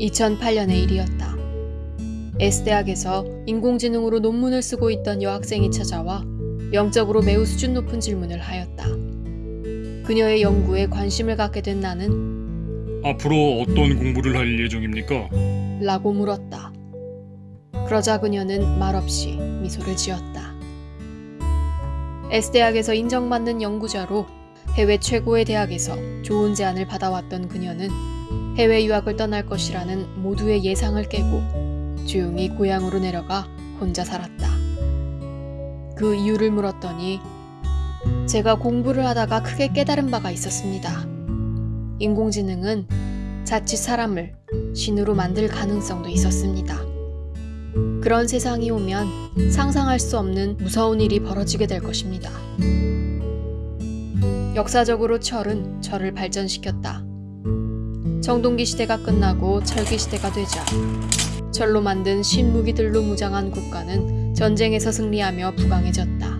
2008년의 일이었다. S대학에서 인공지능으로 논문을 쓰고 있던 여학생이 찾아와 영적으로 매우 수준 높은 질문을 하였다. 그녀의 연구에 관심을 갖게 된 나는 앞으로 어떤 공부를 할 예정입니까? 라고 물었다. 그러자 그녀는 말없이 미소를 지었다. S대학에서 인정받는 연구자로 해외 최고의 대학에서 좋은 제안을 받아왔던 그녀는 해외 유학을 떠날 것이라는 모두의 예상을 깨고 조용히 고향으로 내려가 혼자 살았다. 그 이유를 물었더니 제가 공부를 하다가 크게 깨달은 바가 있었습니다. 인공지능은 자칫 사람을 신으로 만들 가능성도 있었습니다. 그런 세상이 오면 상상할 수 없는 무서운 일이 벌어지게 될 것입니다. 역사적으로 철은 철을 발전시켰다. 청동기 시대가 끝나고 철기 시대가 되자 철로 만든 신무기들로 무장한 국가는 전쟁에서 승리하며 부강해졌다.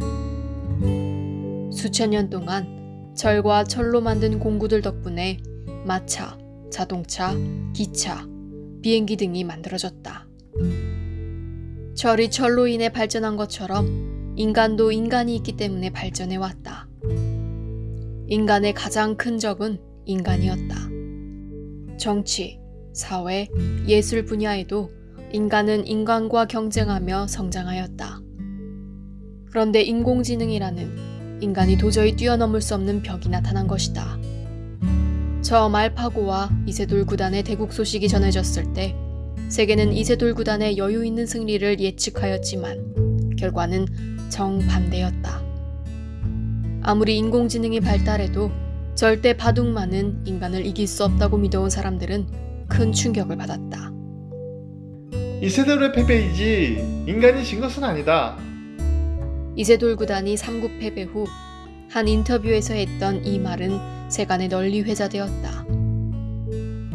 수천 년 동안 철과 철로 만든 공구들 덕분에 마차, 자동차, 기차, 비행기 등이 만들어졌다. 철이 철로 인해 발전한 것처럼 인간도 인간이 있기 때문에 발전해 왔다. 인간의 가장 큰 적은 인간이었다. 정치, 사회, 예술 분야에도 인간은 인간과 경쟁하며 성장하였다. 그런데 인공지능이라는 인간이 도저히 뛰어넘을 수 없는 벽이 나타난 것이다. 처음 알파고와 이세돌 구단의 대국 소식이 전해졌을 때 세계는 이세돌 구단의 여유 있는 승리를 예측하였지만 결과는 정반대였다. 아무리 인공지능이 발달해도 절대 바둑만은 인간을 이길 수 없다고 믿어온 사람들은 큰 충격을 받았다. 이세돌의 패배이지 인간이 진 것은 아니다. 이세돌 구단이 3국 패배 후 한 인터뷰에서 했던 이 말은 세간에 널리 회자되었다.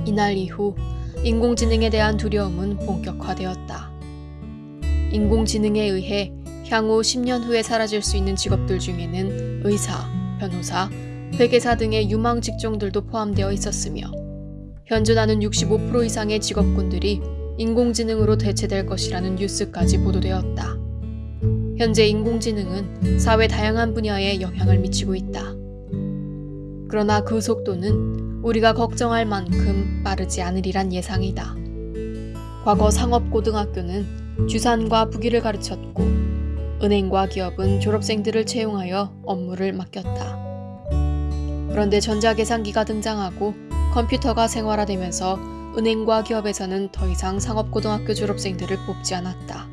이날 이후 인공지능에 대한 두려움은 본격화되었다. 인공지능에 의해 향후 10년 후에 사라질 수 있는 직업들 중에는 의사, 변호사, 회계사 등의 유망 직종들도 포함되어 있었으며 현존하는 65% 이상의 직업군들이 인공지능으로 대체될 것이라는 뉴스까지 보도되었다. 현재 인공지능은 사회 다양한 분야에 영향을 미치고 있다. 그러나 그 속도는 우리가 걱정할 만큼 빠르지 않으리란 예상이다. 과거 상업고등학교는 주산과 부기를 가르쳤고 은행과 기업은 졸업생들을 채용하여 업무를 맡겼다. 그런데 전자계산기가 등장하고 컴퓨터가 생활화되면서 은행과 기업에서는 더 이상 상업고등학교 졸업생들을 뽑지 않았다.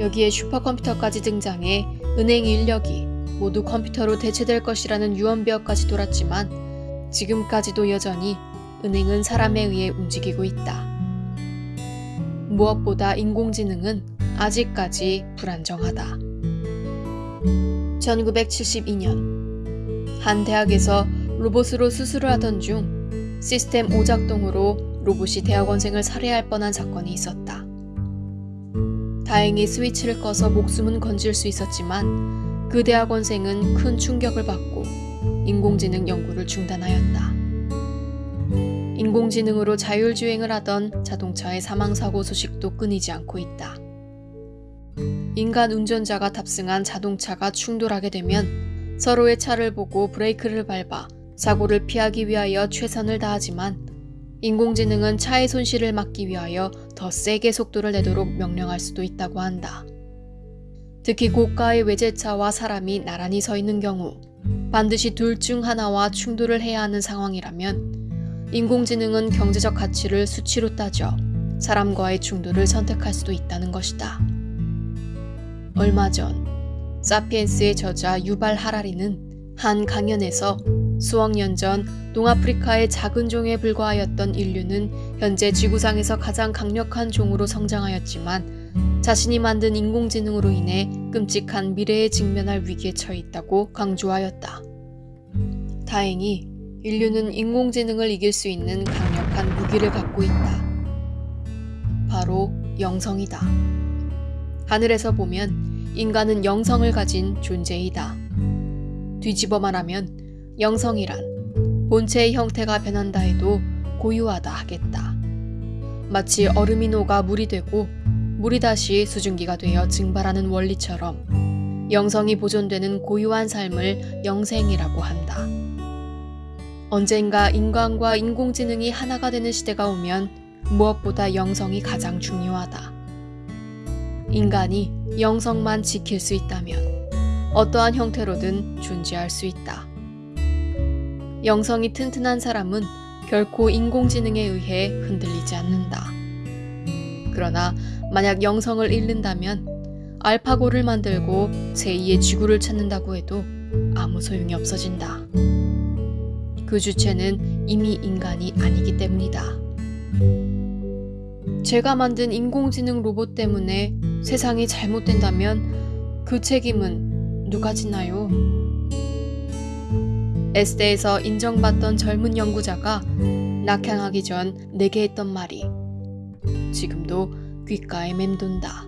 여기에 슈퍼컴퓨터까지 등장해 은행 인력이 모두 컴퓨터로 대체될 것이라는 유언비어까지 돌았지만 지금까지도 여전히 은행은 사람에 의해 움직이고 있다. 무엇보다 인공지능은 아직까지 불안정하다. 1972년 한 대학에서 로봇으로 수술을 하던 중 시스템 오작동으로 로봇이 대학원생을 살해할 뻔한 사건이 있었다. 다행히 스위치를 꺼서 목숨은 건질 수 있었지만 그 대학원생은 큰 충격을 받고 인공지능 연구를 중단하였다. 인공지능으로 자율주행을 하던 자동차의 사망사고 소식도 끊이지 않고 있다. 인간 운전자가 탑승한 자동차가 충돌하게 되면 서로의 차를 보고 브레이크를 밟아 사고를 피하기 위하여 최선을 다하지만 인공지능은 차의 손실을 막기 위하여 더 세게 속도를 내도록 명령할 수도 있다고 한다. 특히 고가의 외제차와 사람이 나란히 서 있는 경우 반드시 둘 중 하나와 충돌을 해야 하는 상황이라면 인공지능은 경제적 가치를 수치로 따져 사람과의 충돌을 선택할 수도 있다는 것이다. 얼마 전 사피엔스의 저자 유발 하라리는 한 강연에서 수억 년 전 동아프리카의 작은 종에 불과하였던 인류는 현재 지구상에서 가장 강력한 종으로 성장하였지만 자신이 만든 인공지능으로 인해 끔찍한 미래에 직면할 위기에 처해 있다고 강조하였다. 다행히 인류는 인공지능을 이길 수 있는 강력한 무기를 갖고 있다. 바로 영성이다. 하늘에서 보면 인간은 영성을 가진 존재이다. 뒤집어 말하면 영성이란 본체의 형태가 변한다 해도 고유하다 하겠다. 마치 얼음이 녹아 물이 되고 물이 다시 수증기가 되어 증발하는 원리처럼 영성이 보존되는 고유한 삶을 영생이라고 한다. 언젠가 인간과 인공지능이 하나가 되는 시대가 오면 무엇보다 영성이 가장 중요하다. 인간이 영성만 지킬 수 있다면 어떠한 형태로든 존재할 수 있다. 영성이 튼튼한 사람은 결코 인공지능에 의해 흔들리지 않는다. 그러나 만약 영성을 잃는다면 알파고를 만들고 제2의 지구를 찾는다고 해도 아무 소용이 없어진다. 그 주체는 이미 인간이 아니기 때문이다. 제가 만든 인공지능 로봇 때문에 세상이 잘못된다면 그 책임은 누가 지나요? 에스테에서 인정받던 젊은 연구자가 낙향하기 전 내게 했던 말이 지금도 귓가에 맴돈다.